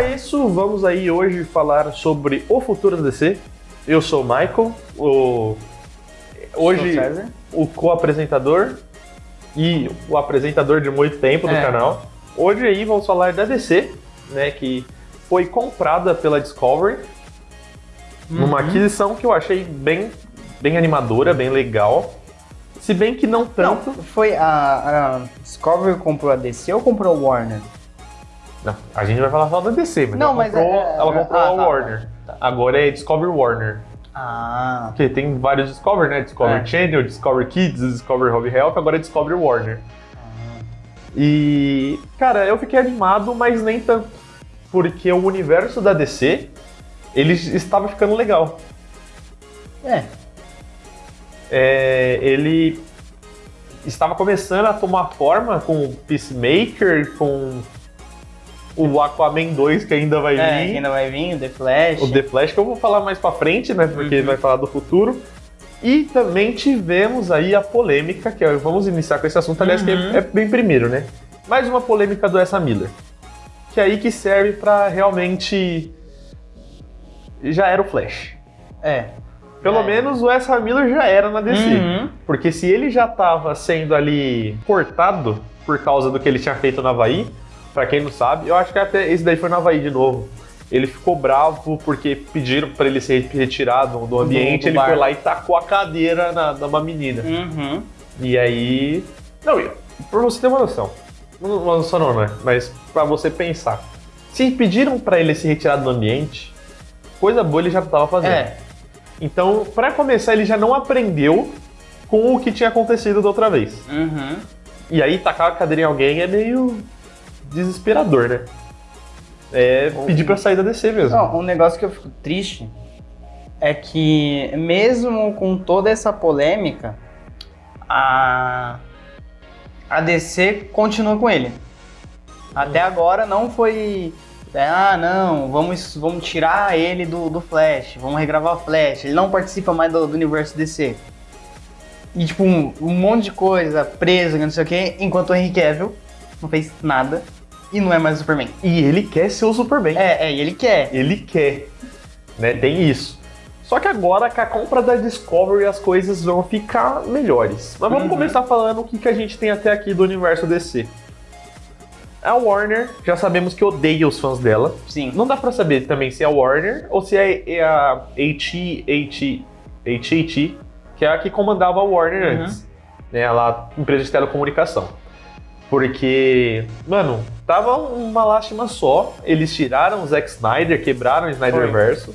a isso, vamos aí hoje falar sobre o futuro da DC. Eu sou o Michael, o... hoje o co-apresentador e o apresentador de muito tempo do é. canal. Hoje aí vamos falar da DC, né, que foi comprada pela Discovery uhum. numa aquisição que eu achei bem, bem animadora, bem legal. Se bem que não tanto. Não, foi a, a Discovery comprou a DC ou comprou a Warner? Não, a gente vai falar só da DC, mas, não, ela, mas comprou, é, ela comprou ah, a tá, Warner. Tá. Agora é Discovery Warner. Ah. Porque tem vários Discovery, né? Discovery é. Channel, Discovery Kids, Discovery Home Health, agora é Discovery Warner. Ah. E, cara, eu fiquei animado, mas nem tanto. Porque o universo da DC, ele estava ficando legal. É. é ele estava começando a tomar forma com Peacemaker, com o Aquaman 2 que ainda vai é, vir. Que ainda vai vir, o The Flash. O The Flash que eu vou falar mais pra frente, né? Porque uhum. vai falar do futuro. E também tivemos aí a polêmica, que é, vamos iniciar com esse assunto, aliás, uhum. que é, uhum. é, bem primeiro, né? Mais uma polêmica do Essa Miller. Que é aí que serve para realmente. Já era o Flash. É. Pelo é. menos o Essa Miller já era na DC. Uhum. Porque se ele já estava sendo ali cortado por causa do que ele tinha feito na Havaí, Pra quem não sabe, eu acho que até esse daí foi no Havaí de novo. Ele ficou bravo porque pediram para ele ser retirado do ambiente, do, ele foi lá e tacou a cadeira na, numa menina. Uhum. E aí. Não, pra você ter uma noção. Uma noção não, né? Mas pra você pensar. Se pediram para ele se retirar do ambiente, coisa boa ele já tava fazendo. É. Então, para começar, ele já não aprendeu com o que tinha acontecido da outra vez. Uhum. E aí tacar a cadeira em alguém é meio desesperador, né? É pedir pra sair da DC mesmo. Não, um negócio que eu fico triste é que, mesmo com toda essa polêmica, a, a DC continua com ele. Até agora não foi. É, ah, não, vamos, vamos tirar ele do, do Flash, vamos regravar o Flash. Ele não participa mais do, do universo DC. E, tipo, um, um monte de coisa presa, não sei o quê, enquanto o Henry Cavill não fez nada e não é mais o Superman. E ele quer ser o Superman. É, é, ele quer. Ele quer. Né? Tem isso. Só que agora com a compra da Discovery as coisas vão ficar melhores. Mas vamos uhum. começar falando o que, que a gente tem até aqui do universo DC. A Warner, já sabemos que odeia os fãs dela. Sim. Não dá pra saber também se é a Warner ou se é a AT&T, AT&T, que é a que comandava a Warner uhum. antes. Né, ela, empresa de telecomunicação. Porque, mano, tava uma lástima só. Eles tiraram o Zack Snyder, quebraram o Snyderverso,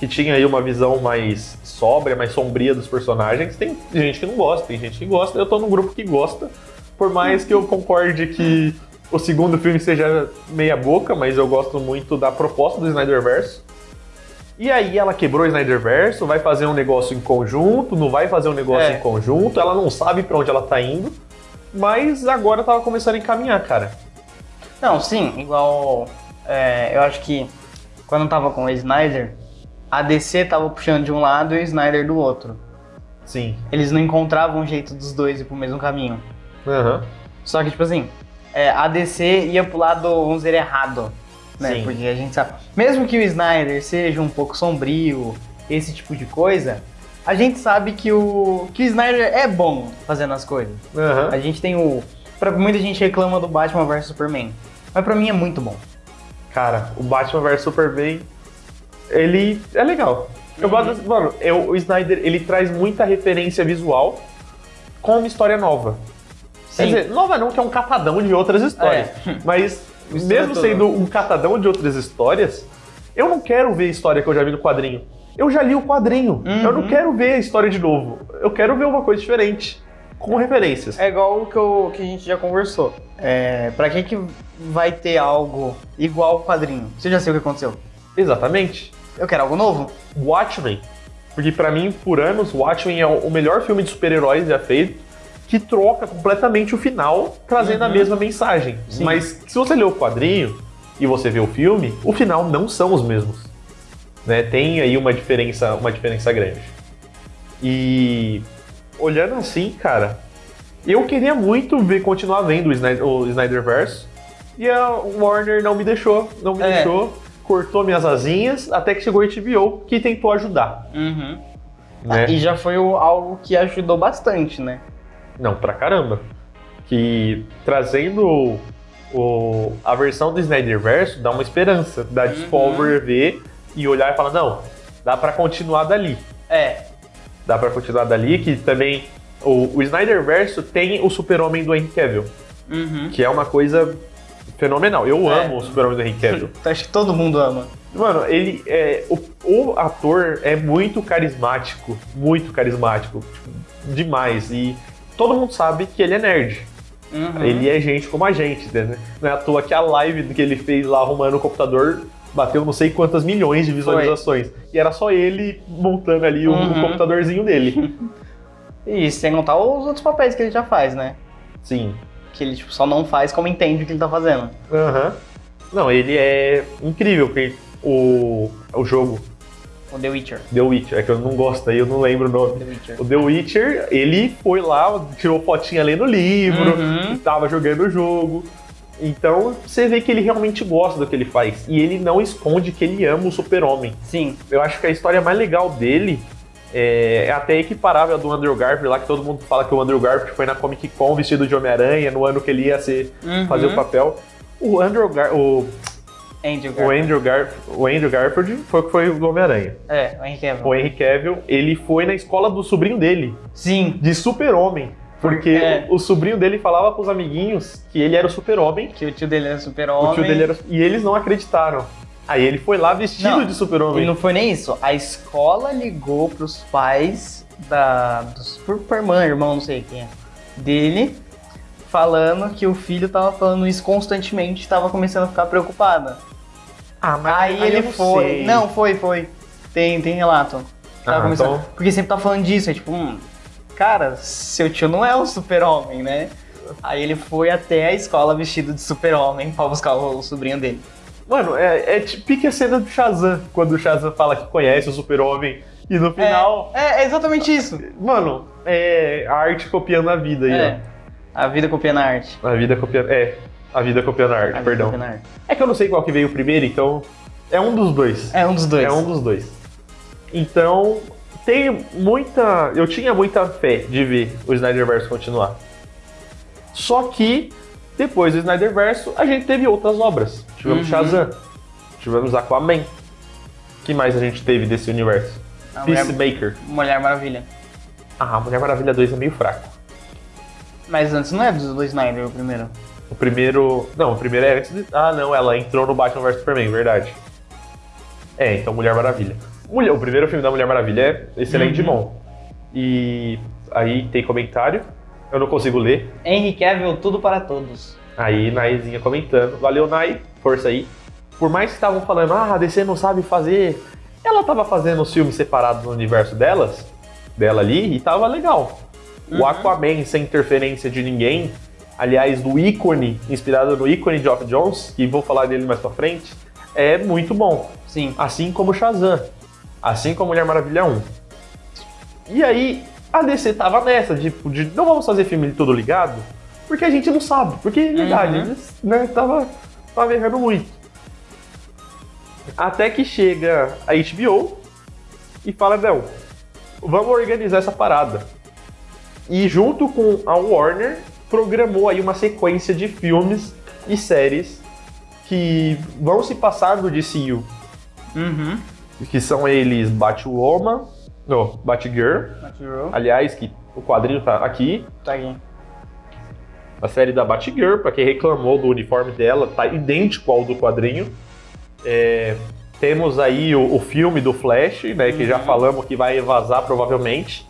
que tinha aí uma visão mais sóbria, mais sombria dos personagens. Tem gente que não gosta, tem gente que gosta. Eu tô num grupo que gosta, por mais que eu concorde que o segundo filme seja meia boca, mas eu gosto muito da proposta do Snyderverso. E aí ela quebrou o Snyderverso, vai fazer um negócio em conjunto, não vai fazer um negócio é. em conjunto, ela não sabe para onde ela tá indo. Mas agora tava começando a encaminhar, cara. Não, sim, igual. É, eu acho que quando tava com o Snyder, a DC tava puxando de um lado e o Snyder do outro. Sim. Eles não encontravam um jeito dos dois ir pro mesmo caminho. Uhum. Só que, tipo assim, é, a DC ia pro lado, vamos dizer, errado. Né? Sim. Porque a gente sabe. Mesmo que o Snyder seja um pouco sombrio, esse tipo de coisa, a gente sabe que o, que o Snyder é bom fazendo as coisas. Uhum. A gente tem o. Pra, muita gente reclama do Batman vs Superman. Mas pra mim é muito bom. Cara, o Batman vs Superman, ele é legal. Eu uhum. gosto. Mano, eu, o Snyder ele traz muita referência visual com uma história nova. Sim. Quer dizer, nova não, que é um catadão de outras histórias. É. Mas, mesmo sendo um catadão de outras histórias, eu não quero ver a história que eu já vi no quadrinho eu já li o quadrinho. Uhum. Eu não uhum. quero ver a história de novo. Eu quero ver uma coisa diferente. Com referências. É igual o que, eu, que a gente já conversou. É, pra que, que vai ter algo igual ao quadrinho? Você já sabe o que aconteceu? Exatamente. Eu quero algo novo. Watchmen. Porque para mim, por anos, Watchmen é o melhor filme de super-heróis já feito, que troca completamente o final, trazendo uhum. a mesma mensagem. Sim. Mas se você lê o quadrinho e você vê o filme, o final não são os mesmos. Né? Tem aí uma diferença, uma diferença grande. E olhando assim, cara, eu queria muito ver continuar vendo o, Snyder, o Snyderverse, E a Warner não me deixou, não me É. deixou, cortou minhas asinhas, até que chegou a HBO, que tentou ajudar. Uhum. Né? E já foi algo que ajudou bastante, né? Não, pra caramba. Que trazendo o, o- a versão do Snyderverse dá uma esperança da Discovery ver e olhar e falar, não, dá pra continuar dali. É. Dá pra continuar dali, que também o, o Snyderverse tem o super-homem do Henry Cavill, Uhum. que é uma coisa fenomenal. Eu É. amo o super-homem do Henry Cavill. Acho que todo mundo ama. Mano, ele é. O, o ator é muito carismático. Muito carismático. tipo, demais. E todo mundo sabe que ele é nerd. Uhum. Ele é gente como a gente, né? Não é à toa que a live que ele fez lá arrumando o computador bateu não sei quantas milhões de visualizações. E era só ele montando ali o, o Uhum. computadorzinho dele. E sem contar os outros papéis que ele já faz, né? Sim. Que ele tipo, só não faz como entende o que ele tá fazendo. Aham. Não, ele é incrível, porque o, o jogo O The Witcher. The Witcher, é que eu não gosto aí, eu não lembro o nome. The Witcher. O The Witcher, ele foi lá, tirou fotinha lendo o livro, Uhum. tava jogando o jogo. Então você vê que ele realmente gosta do que ele faz. E ele não esconde que ele ama o super-homem. Sim. Eu acho que a história mais legal dele é, é até equiparável à do Andrew Garfield, lá que todo mundo fala que o Andrew Garfield foi na Comic Con vestido de Homem-Aranha, no ano que ele ia ser, Uhum. fazer o papel. O Andrew, Gar o, Andrew o Garfield. Andrew, Gar o Andrew Garfield foi o que foi o Homem-Aranha. É, o Henry Cavill. O Henry Cavill, ele foi na escola do sobrinho dele, Sim. de super-homem. Porque É. o, o sobrinho dele falava pros amiguinhos que ele era o super-homem, Que o tio dele era super-homem. o tio dele era... E eles não acreditaram. Aí ele foi lá vestido Não, de E super-homem. não foi nem isso. A escola ligou pros pais da, do Superman, irmão, não sei quem é, dele, falando que o filho tava falando isso constantemente e tava começando a ficar preocupada. Ah, mas Aí, eu ele não foi. sei. Não, foi, foi. Tem, tem relato. Tava Ah, começando- então- Porque sempre tá falando disso, é tipo, hum, cara, seu tio não é o super-homem, né? Aí ele foi até a escola vestido de super-homem pra buscar o, sobrinho dele. Mano, é, é pique a cena do Shazam, quando o Shazam fala que conhece o super-homem e no final... É, é exatamente isso. Mano, é a arte copiando a vida aí, É. A vida copiando a arte. ó. A vida copiando... É, a vida copiando a arte, A vida perdão. a arte. É que eu não sei qual que veio primeiro, então... É um dos dois. É um dos dois. É um dos dois. Então, tem muita. Eu tinha muita fé de ver o Snyderverse continuar. Só que, depois do Snyderverse, a gente teve outras obras. Tivemos Uhum. Shazam, tivemos Aquaman. que mais a gente teve desse universo? A Mulher, Peacemaker. Mulher Maravilha. Ah, Mulher Maravilha 2 é meio fraco. Mas antes não é do, do Snyder o primeiro. O primeiro. Não, o primeiro é antes de. Ah, não, ela entrou no Batman vs Superman, verdade. É, então Mulher Maravilha. Mulher, o primeiro filme da Mulher Maravilha é excelente de Uhum. bom. E aí tem comentário. Eu não consigo ler. Henry Cavill, tudo para todos. Aí Naizinha comentando. Valeu, Nai. Força aí. Por mais que estavam falando, ah, a DC não sabe fazer. Ela tava fazendo os filmes separados no universo delas, dela ali, e tava legal. O Uhum. Aquaman sem interferência de ninguém, aliás, do ícone, inspirado no ícone de Geoff Jones, que vou falar dele mais pra frente, é muito bom. Sim. Assim como Shazam. Assim como Mulher Maravilha 1. E aí, a DC tava nessa, de, de não vamos fazer filme de tudo ligado, porque a gente não sabe. Porque, é verdade, Uhum. eles né, tava, tava errando muito. Até que chega a HBO e fala, não, vamos organizar essa parada. E junto com a Warner, programou aí uma sequência de filmes e séries que vão se passar do DCU Uhum. Que são eles Batwoman, não, Batgirl, Batgirl. aliás, que o quadrinho tá aqui, Tá aqui. a série da Batgirl, pra quem reclamou do uniforme dela, tá idêntico ao do quadrinho. É, temos aí o, o filme do Flash, né, que já Uhum. falamos que vai vazar provavelmente.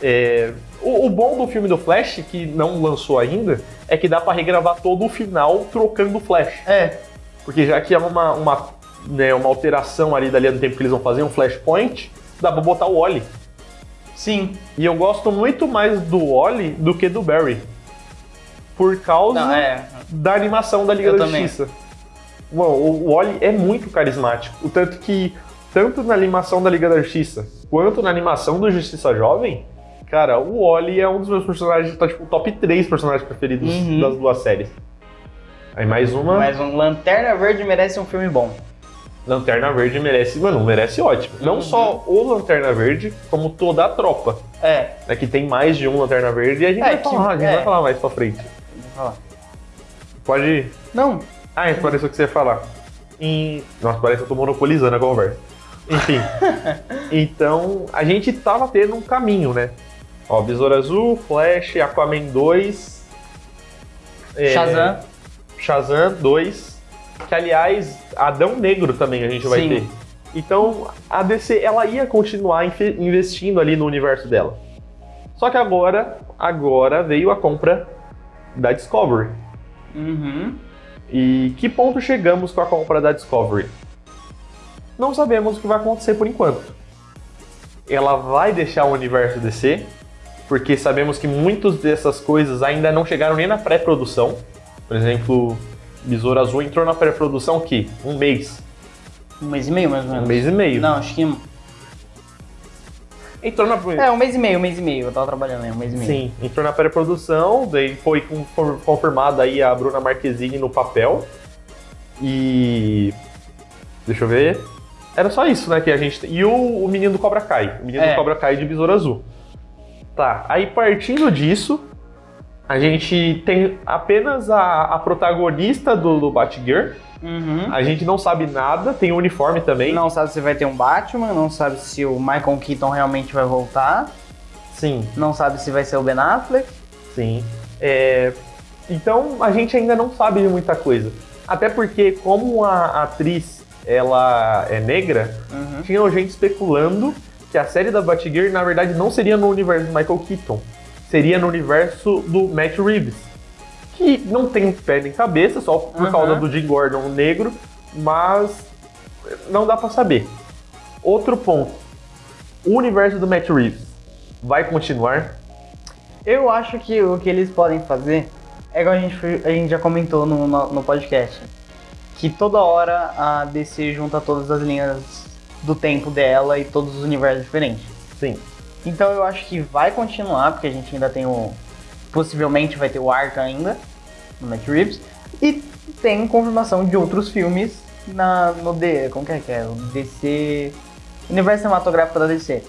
É, o, o bom do filme do Flash, que não lançou ainda, é que dá pra regravar todo o final trocando o Flash. É. Porque já que é uma, uma, né, uma alteração ali da linha do tempo que eles vão fazer, um flashpoint, dá pra botar o Wally. Sim. E eu gosto muito mais do Wally do que do Barry. Por causa Não, é. da animação da Liga Eu da também. Justiça. Bom, o Wally é muito carismático. O tanto que, tanto na animação da Liga da Justiça, quanto na animação do Justiça Jovem, cara, o Wally é um dos meus personagens, tá tipo, top 3 personagens preferidos Uhum. das duas séries. Aí mais uma. Mas um Lanterna Verde merece um filme bom. Lanterna Verde merece, mano, merece ótimo. Não Uhum. só o Lanterna Verde, como toda a tropa. É, É que tem mais de um Lanterna Verde e a gente, É, vai, que- falar, a gente é. vai falar mais pra frente. vou falar. Pode ir. Não, Ah, isso pareceu que você ia falar. Em... Nossa, parece que eu tô monopolizando a conversa. Enfim. então, a gente tava tendo um caminho, né? Ó, Besouro Azul, Flash, Aquaman 2. é, Shazam. Shazam 2. Que, aliás, Adão Negro também a gente vai Sim. ter. Então, a DC, ela ia continuar investindo ali no universo dela. Só que agora, agora veio a compra da Discovery. Uhum. E que ponto chegamos com a compra da Discovery? Não sabemos o que vai acontecer por enquanto. Ela vai deixar o universo DC, porque sabemos que muitas dessas coisas ainda não chegaram nem na pré-produção. Por exemplo, Besouro Azul entrou na pré-produção que um mês, Um mês e meio, mais ou um menos. mês e meio. Não, acho que. Entrou na É, um mês e meio, um mês e meio. Eu tava trabalhando aí, um mês e meio. Sim, entrou na pré-produção, daí foi confirmada aí a Bruna Marquezine no papel. E. Deixa eu ver. Era só isso, né? Que a gente. E o, o menino do Cobra Kai. O menino É. do Cobra Kai de Besouro Azul. Tá, aí partindo disso, a gente tem apenas a, a protagonista do, do Batgirl. Uhum. A gente não sabe nada, tem o uniforme também. Não sabe se vai ter um Batman, não sabe se o Michael Keaton realmente vai voltar, Sim. não sabe se vai ser o Ben Affleck. Sim. É, então a gente ainda não sabe de muita coisa. Até porque, como a atriz ela é negra, Uhum. tinha gente especulando que a série da Batgirl, na verdade, não seria no universo do Michael Keaton. Seria no universo do Matt Reeves. Que não tem pé nem cabeça, só por Uhum. causa do Jim Gordon negro, mas não dá pra saber. Outro ponto. O universo do Matt Reeves vai continuar? Eu acho que o que eles podem fazer é igual a gente, a gente já comentou no, no, no podcast. Que toda hora a DC junta todas as linhas do tempo dela e todos os universos diferentes. Sim. Então eu acho que vai continuar, porque a gente ainda tem o. Possivelmente vai ter o Arca ainda, no Matt Reeves. E tem confirmação de outros filmes na, no D. Como que é que é? O DC. Universo cinematográfico da DC.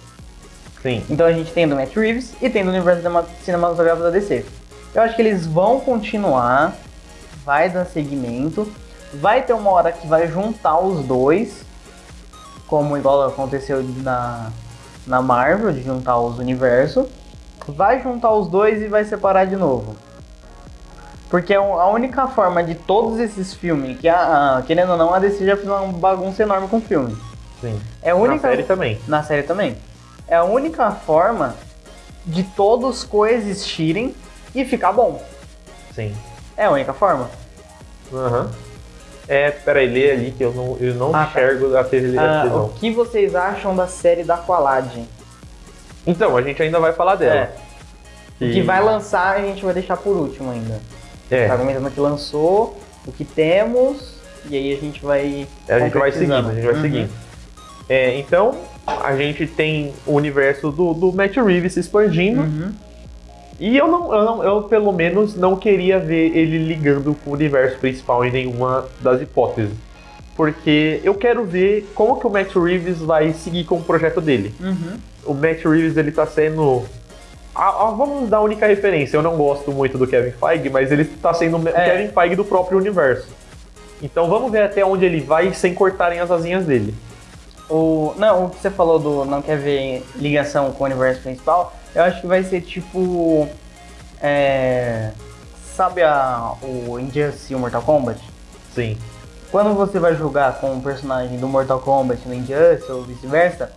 Sim. Então a gente tem do Matt Reeves e tem do universo cinema- cinematográfico da DC. Eu acho que eles vão continuar, vai dar seguimento, vai ter uma hora que vai juntar os dois, como igual aconteceu na, na Marvel, de juntar os universos. Vai juntar os dois e vai separar de novo. Porque é a única forma de todos esses filmes, que a, a- querendo ou não, a DC já fez uma bagunça enorme com o filme. Sim. É a única Na série também. na série também. É a única forma de todos coexistirem e ficar bom. Sim. É a única forma. Aham. É, peraí, lê ali que eu não, eu não Ah, tá. enxergo a TV Ah, televisão. o que vocês acham da série da Aqualad? Então, a gente ainda vai falar dela. É. O que vai lançar a gente vai deixar por último ainda. É, Tá comentando o que lançou, o que temos, e aí a gente vai. a gente vai seguindo, a gente vai Uhum. seguindo. É, então, a gente tem o universo do, do Matt Reeves se expandindo. Uhum. E eu, não, eu, não- eu, pelo menos, não queria ver ele ligando com o universo principal em nenhuma das hipóteses. Porque eu quero ver como que o Matt Reeves vai seguir com o projeto dele. Uhum. o Matt Reeves ele tá sendo. Vamos dar a única referência. Eu não gosto muito do Kevin Feige, mas ele tá sendo o É. Kevin Feige do próprio universo. Então vamos ver até onde ele vai sem cortarem as asinhas dele. O, não, o que você falou do não quer ver ligação com o universo principal, eu acho que vai ser tipo. É, sabe a, o Injustice e o Mortal Kombat? Sim. Quando você vai jogar com um personagem do Mortal Kombat no Injustice ou vice-versa,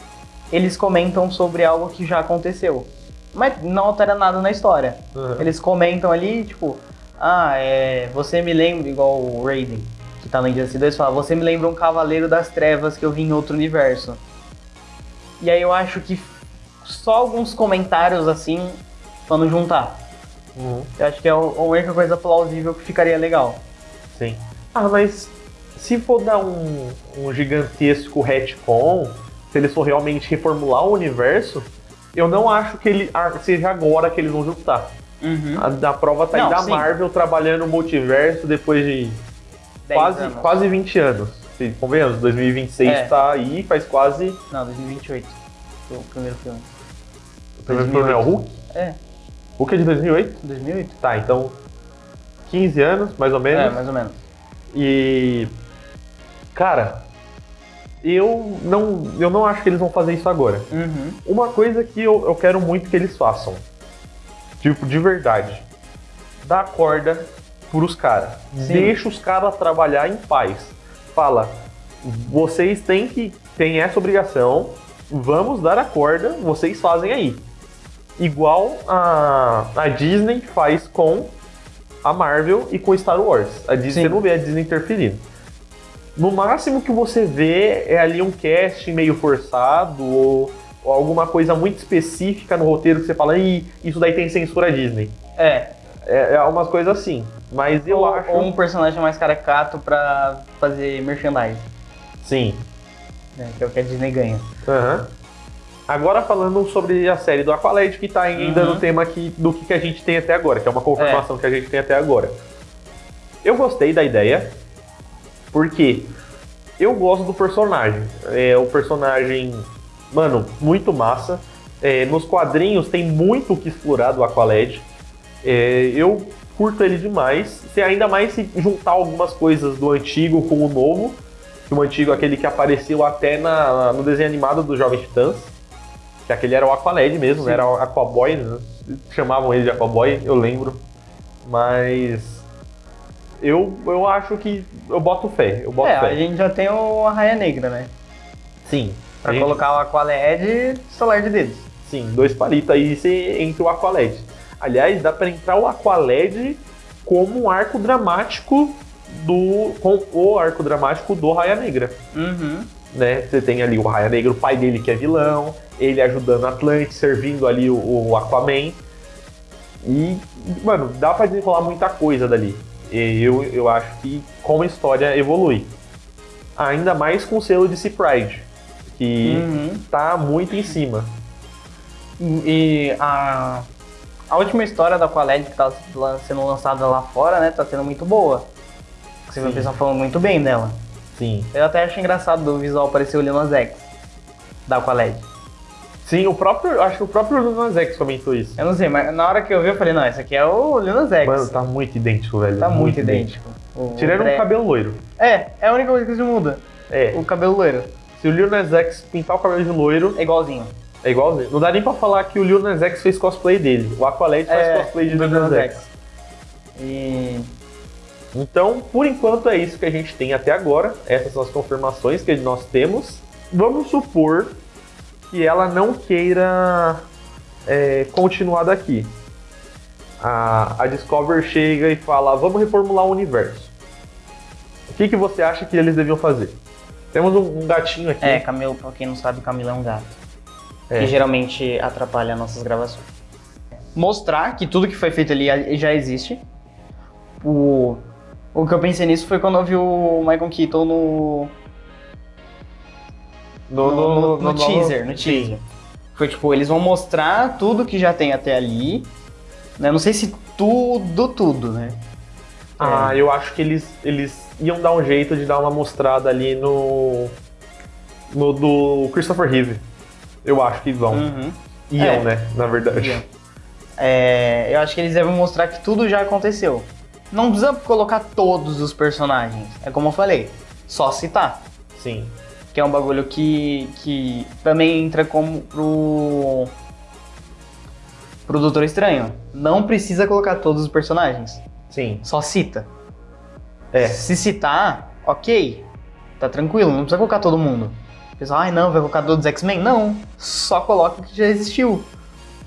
eles comentam sobre algo que já aconteceu. Mas não altera nada na história. Uhum. Eles comentam ali, tipo, ah, é, você me lembra, igual o Raiden, que tá no Injustice 2, fala, você me lembra um Cavaleiro das Trevas que eu vi em outro universo. E aí eu acho que só alguns comentários assim, quando juntar. Uhum. Eu acho que é a única coisa plausível que ficaria legal. Sim. Ah, mas se for dar um, um gigantesco retcon, se eles for realmente reformular o universo, eu não acho que ele ah, seja agora que eles vão juntar. Uhum. A, prova tá aí Não, da sim. Marvel trabalhando no multiverso depois de quase, anos. quase 20 anos. Convenhamos, 2026 É. tá aí, faz quase. Não, 2028. Foi o primeiro filme. O primeiro é o Hulk? É, Hulk é de 2008? 2008. Tá, então 15 anos, mais ou menos. É, mais ou menos. E. Cara, eu não, eu não acho que eles vão fazer isso agora. Uhum. Uma coisa que eu, eu quero muito que eles façam, tipo, de verdade, dá corda pros caras. Deixa os caras trabalhar em paz. Fala, vocês têm que têm essa obrigação, vamos dar a corda, vocês fazem aí. Igual a, a Disney faz com a Marvel e com Star Wars. A Disney, Sim. não vê a Disney interferindo. No máximo que você vê é ali um casting meio forçado ou, ou alguma coisa muito específica no roteiro que você fala, Ih, isso daí tem censura Disney. É, É, é umas coisas assim. Mas eu ou, acho. ou um personagem mais caricato pra fazer merchandising, Sim. né? Que é o que a Disney ganha. Aham. Agora falando sobre a série do Aqualad, que tá ainda Uhum. no tema aqui, do que, que a gente tem até agora, que é uma confirmação que a gente tem até agora. Eu gostei da ideia, porque eu gosto do personagem. É o personagem, mano, muito massa. É, nos quadrinhos tem muito o que explorar do Aqualad. É, eu curto ele demais. Se ainda mais se juntar algumas coisas do antigo com o novo, que o antigo é aquele que apareceu até na, no desenho animado do Jovem Titãs, que aquele era o Aqualad mesmo, Sim. era o Aquaboy, né? chamavam ele de Aquaboy, eu lembro. Mas eu, eu acho que eu boto fé, eu boto é, fé. a gente já tem o Arraia Negra, né? Sim. Pra gente- colocar o Aqualed e estalar de dedos. Sim, dois palitos aí você entra o Aqualad. Aliás, dá pra entrar o Aqualad como um arco dramático do. com o arco dramático do Raia Negra. Uhum. Né? Você tem ali o Raia Negra, o pai dele que é vilão, ele ajudando Atlantis, servindo ali o, o Aquaman. E, mano, dá pra desenrolar muita coisa dali. E eu, eu acho que como a história evolui. Ainda mais com o selo de Sea Pride, que Uhum. tá muito em cima. E a, a última história da Aqualed que tá sendo lançada lá fora, né? Tá sendo muito boa. Você vê o pessoal falando muito bem dela. Sim. Eu até acho engraçado do visual parecer o Lil Nas X da Aqualed. Sim, o próprio. Acho que o próprio Lil X comentou isso. Eu não sei, mas na hora que eu vi eu falei, não, esse aqui é o Lil X. Mano, tá muito idêntico, velho. tá muito, idêntico. O- Tirando o cabelo loiro. É, é a única coisa que se muda. É. O cabelo loiro. Se o Lil Nas X pintar o cabelo de loiro, É igualzinho. é igualzinho. Não dá nem pra falar que o Lil Nas X fez cosplay dele. O Aqualad faz É, cosplay de Lil Nas X. E. Então, por enquanto, é isso que a gente tem até agora. Essas são as confirmações que nós temos. Vamos supor que ela não queira é, continuar daqui. A, a Discover chega e fala: vamos reformular o universo. O que, que você acha que eles deviam fazer? Temos um, um gatinho aqui. É, Camilo, pra quem não sabe, Camilo é um gato. É. Que geralmente atrapalha nossas gravações. Mostrar que tudo que foi feito ali já existe. O, o que eu pensei nisso foi quando eu vi o Michael Keaton no, no, no- no teaser, no Sim. teaser. Foi tipo, eles vão mostrar tudo que já tem até ali. Né? Não sei se tudo, tudo, né? Ah, eu acho que eles, eles iam dar um jeito de dar uma mostrada ali no. No do Christopher Reeve. Eu acho que vão. Uhum. Iam, É. né? Na verdade. Iam. É, eu acho que eles devem mostrar que tudo já aconteceu. Não precisa colocar todos os personagens. É como eu falei, só citar. Sim. Que é um bagulho que, que também entra como pro. pro Doutor Estranho. Não precisa colocar todos os personagens. Sim. Só cita. É. Se citar, ok. Tá tranquilo, não precisa colocar todo mundo. O pessoal, ai não, vai colocar todos os X-Men? Não. Só coloca o que já existiu.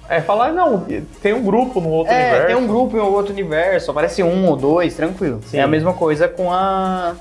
É, falar, não, tem um grupo no outro É, universo. tem um grupo em outro universo, aparece um ou dois, tranquilo. Sim. É a mesma coisa com a.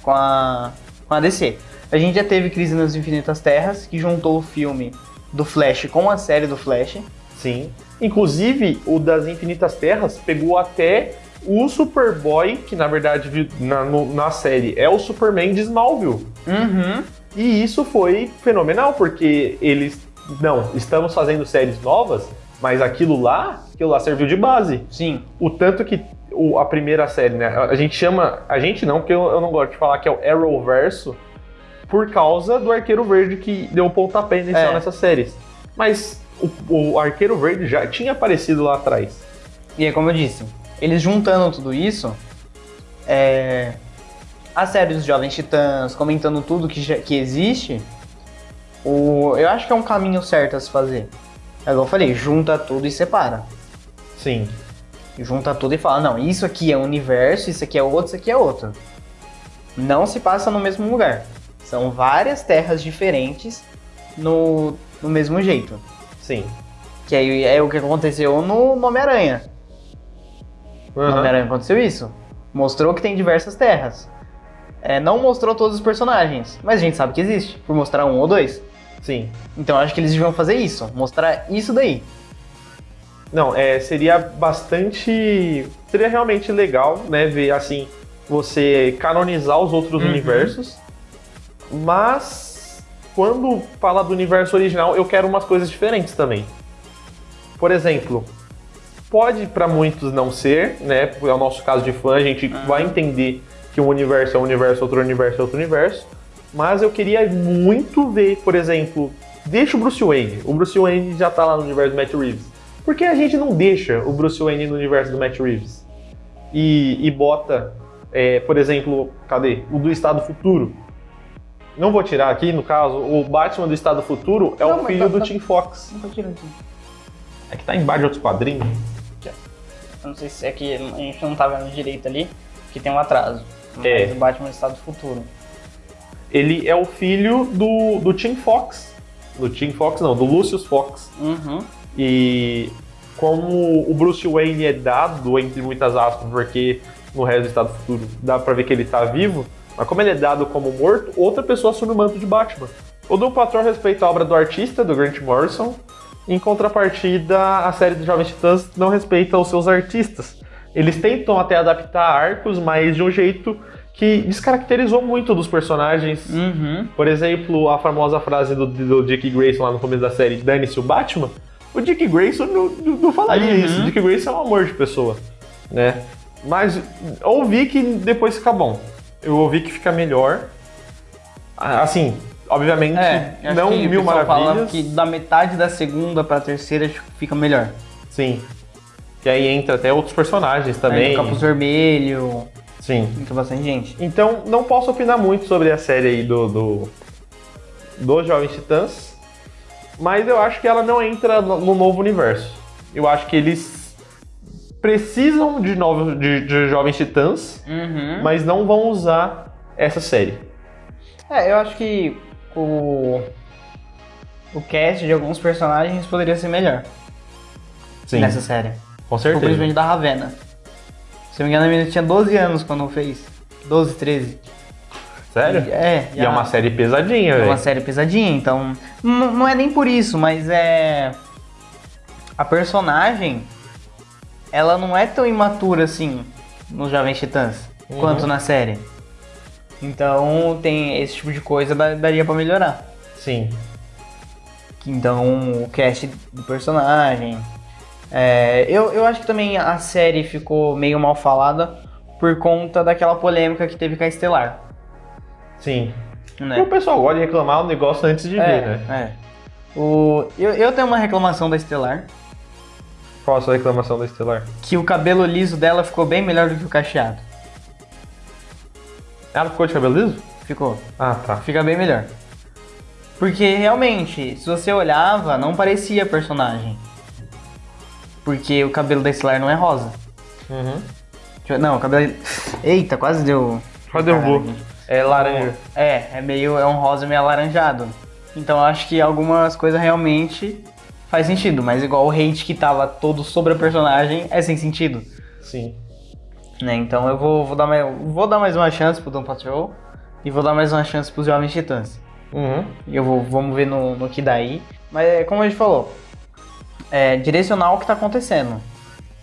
com a. com a DC. A gente já teve Crise nas Infinitas Terras, que juntou o filme do Flash com a série do Flash. Sim. Inclusive, o das Infinitas Terras pegou até o Superboy, que na verdade na, no- na série é o Superman de Smallville. Uhum. E isso foi fenomenal, porque eles. Não, estamos fazendo séries novas, mas aquilo lá aquilo lá serviu de base. Sim. O tanto que o- a primeira série, né? A gente chama. A gente não, porque eu, eu não gosto de falar que é o Arrowverso, por causa do Arqueiro Verde que deu o pontapé inicial É. nessas séries. Mas o, o Arqueiro Verde já tinha aparecido lá atrás. E é como eu disse, eles juntando tudo isso, é, a série dos Jovens Titãs, comentando tudo que, já- que existe, o, eu acho que é um caminho certo a se fazer. É igual eu falei, junta tudo e separa. Sim. Junta tudo e fala, não, isso aqui é um universo, isso aqui é outro, isso aqui é outro. Não se passa no mesmo lugar. São várias terras diferentes no, no mesmo jeito. Sim. Que aí é o que aconteceu no no Homem-Aranha. No Aham. Homem-Aranha aconteceu isso. Mostrou que tem diversas terras. É, não mostrou todos os personagens, mas a gente sabe que existe, por mostrar um ou dois. Sim. Então acho que eles deviam fazer isso, mostrar isso daí. Não, é, seria bastante. Seria realmente legal, né? Ver assim, você canonizar os outros Uhum. universos. Mas quando fala do universo original, eu quero umas coisas diferentes também. Por exemplo, pode pra muitos não ser, né? É o nosso caso de fã, a gente Uhum. vai entender que um universo é um universo, outro universo é outro universo. Mas eu queria muito ver, por exemplo, deixa o Bruce Wayne. O Bruce Wayne já tá lá no universo do Matt Reeves. Por que a gente não deixa o Bruce Wayne no universo do Matt Reeves? E, e bota, é, por exemplo, cadê? O do Estado Futuro. Não vou tirar aqui, no caso, o Batman do Estado Futuro é Não, o mas filho tá- do tá- Tim Fox. Não tô tirando aqui. É que tá embaixo de outros quadrinhos. Eu não sei se é que a gente não tá vendo direito ali, que tem um atraso. Mas É. o Batman Estado Futuro. Ele é o filho do, do Tim Fox. Do Tim Fox, não, do Lucius Fox. Uhum. E como o Bruce Wayne é dado, entre muitas aspas, porque no resto do Estado Futuro dá pra ver que ele tá vivo, mas como ele é dado como morto, outra pessoa assume o manto de Batman. O Doom Patrol respeita a obra do artista, do Grant Morrison, em contrapartida, a série dos Jovens Titãs não respeita os seus artistas. Eles tentam até adaptar arcos, mas de um jeito que descaracterizou muito dos personagens. Uhum. Por exemplo, a famosa frase do, do Dick Grayson lá no começo da série, dane-se o Batman, o Dick Grayson não, não, não falaria Uhum. isso. O Dick Grayson é um amor de pessoa, né? Mas ouvi que depois fica bom. Eu ouvi que fica melhor. Assim, obviamente, É, não que mil pessoal fala maravilhas. que da metade da segunda pra terceira acho que fica melhor. Sim. Que aí entra até outros personagens também. Aí, Capuz Vermelho, Sim. entra bastante gente. Então, não posso opinar muito sobre a série aí do, do, do Jovens Titãs, mas eu acho que ela não entra no novo universo. Eu acho que eles precisam de, novos, de, de Jovens Titãs, Uhum. mas não vão usar essa série. É, eu acho que o. O cast de alguns personagens poderia ser melhor Sim, nessa série. com certeza. principalmente da Ravena. Se não me engano, a menina tinha 12 anos quando fez. 12, 13. Sério? É, E é uma série pesadinha, É uma velho. série pesadinha, então. Não é nem por isso, mas é. A personagem. Ela não é tão imatura assim nos Jovens Titãs Uhum. quanto na série. Então tem esse tipo de coisa da- daria pra melhorar. Sim. Então o cast do personagem. É, eu, eu acho que também a série ficou meio mal falada por conta daquela polêmica que teve com a Estelar. Sim. Né? O pessoal gosta de reclamar o negócio antes de ver, É, né? é. O, eu, eu tenho uma reclamação da Estelar, Qual a sua reclamação da Estelar? que o cabelo liso dela ficou bem melhor do que o cacheado. Ela ficou de cabelo liso? Ficou. Ah, tá. Fica bem melhor. Porque realmente, se você olhava, não parecia personagem. Porque o cabelo da Estelar não é rosa. Uhum. Eu- Não, o cabelo. Eita, quase deu. Quase derrubou. É laranja. É, é meio. É um rosa meio alaranjado. Então eu acho que algumas coisas realmente faz sentido, mas igual o hate que tava todo sobre a personagem é sem sentido. Sim. Né? Então eu vou, vou, dar mais, vou dar mais uma chance pro Doom Patrol e vou dar mais uma chance pros Jovens Titãs. Uhum. E eu vou, vamos ver no, no que dá aí. Mas é, como a gente falou, é direcionar o que tá acontecendo.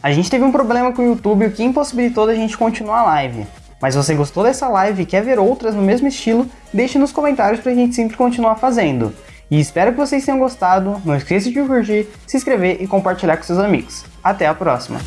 A gente teve um problema com o YouTube, o que impossibilitou da gente continuar a live. Mas se você gostou dessa live e quer ver outras no mesmo estilo, deixe nos comentários pra gente sempre continuar fazendo. E espero que vocês tenham gostado. Não esqueça de curtir, se inscrever e compartilhar com seus amigos. Até a próxima!